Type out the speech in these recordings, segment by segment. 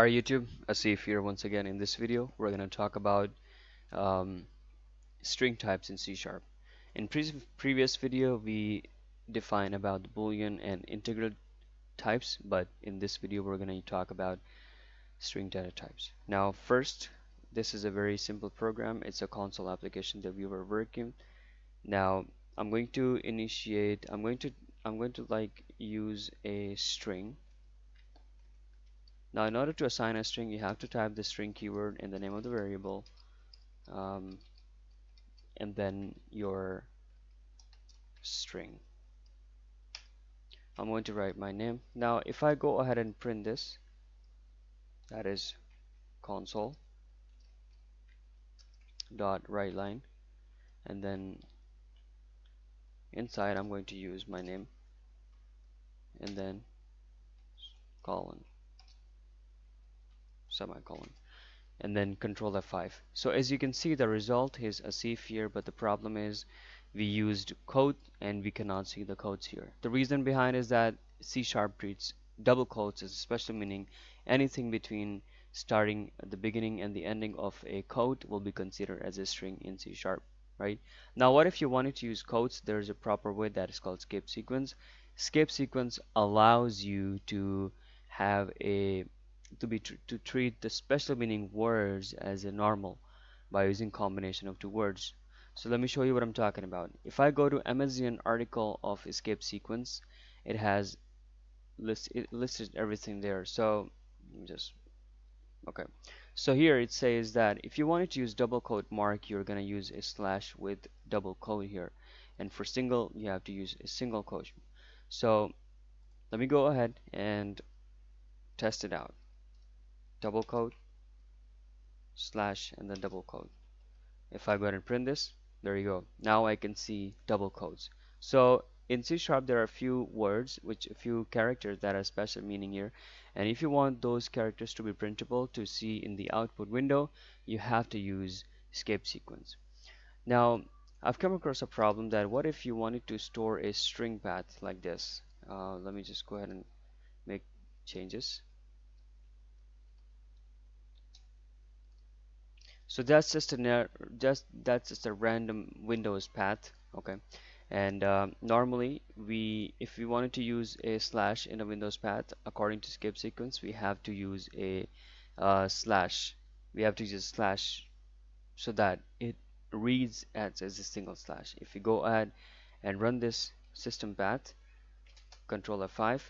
Our YouTube, Asif here once again. In this video, we're going to talk about um, string types in C Sharp. In pre previous video, we defined about the Boolean and integral types, but in this video, we're going to talk about string data types. Now, first, this is a very simple program. It's a console application that we were working. Now, I'm going to initiate. I'm going to. I'm going to like use a string now in order to assign a string you have to type the string keyword in the name of the variable um, and then your string. I'm going to write my name. Now if I go ahead and print this that is console dot write line and then inside I'm going to use my name and then colon semicolon and then control F5 so as you can see the result is Asif here but the problem is we used code and we cannot see the codes here. The reason behind is that C sharp treats double quotes as a special meaning. Anything between starting at the beginning and the ending of a code will be considered as a string in C sharp right? Now what if you wanted to use quotes? There's a proper way that is called escape sequence. Escape sequence allows you to have a to be tr to treat the special meaning words as a normal by using combination of two words. So let me show you what I'm talking about. If I go to MSDN article of escape sequence it has list it listed everything there. So just okay. So here it says that if you wanted to use double quote mark you're gonna use a slash with double quote here. And for single you have to use a single quote. So let me go ahead and test it out double quote slash and then double quote if I go ahead and print this there you go. Now I can see double quotes so in C sharp there are a few words which a few characters that are special meaning here. And if you want those characters to be printable to see in the output window you have to use escape sequence. Now I've come across a problem that what if you wanted to store a string path like this? Uh, let me just go ahead and make changes so that's just a just that's just a random Windows path okay? And uh, normally we if we wanted to use a slash in a Windows path according to escape sequence we have to use a uh, slash. We have to use a slash so that it reads as, as a single slash. If we go ahead and run this system path control F5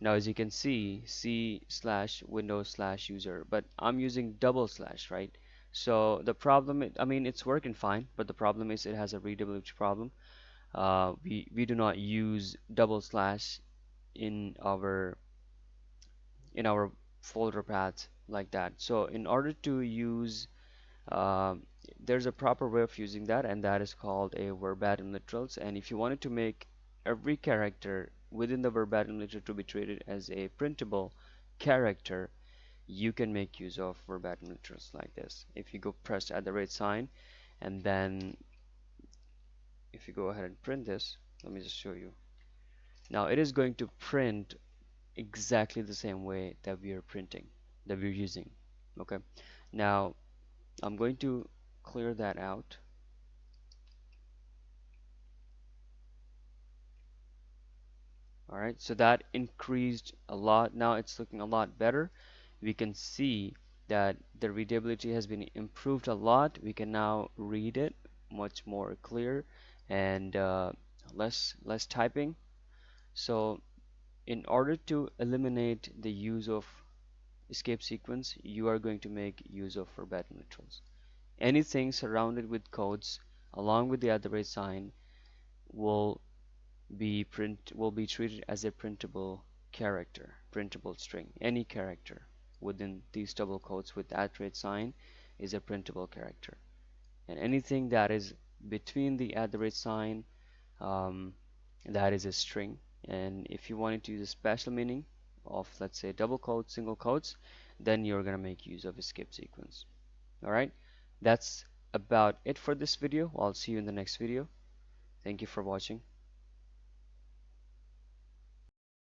now as you can see C slash Windows slash user. But I'm using double slash right so the problem I mean it's working fine but the problem is it has a readability problem. Uh, we we do not use double slash in our in our folder path like that. So in order to use uh, there's a proper way of using that and that is called a verbatim literals. And if you wanted to make every character within the verbatim literal to be treated as a printable character you can make use of verbatim literals like this. If you go press at the rate sign and then if you go ahead and print this let me just show you. Now it is going to print exactly the same way that we are printing that we're using okay? Now I'm going to clear that out. Alright so that increased a lot. Now it's looking a lot better we can see that the readability has been improved a lot. We can now read it much more clear and uh, less less typing. So in order to eliminate the use of escape sequence you are going to make use of verbatim literals anything surrounded with codes along with the other rate sign will be print will be treated as a printable character printable string any character within these double quotes with at rate sign is a printable character. And anything that is between the at the rate sign um, that is a string. And if you wanted to use a special meaning of let's say double quotes single quotes then you're gonna make use of escape sequence. Alright that's about it for this video. I'll see you in the next video. Thank you for watching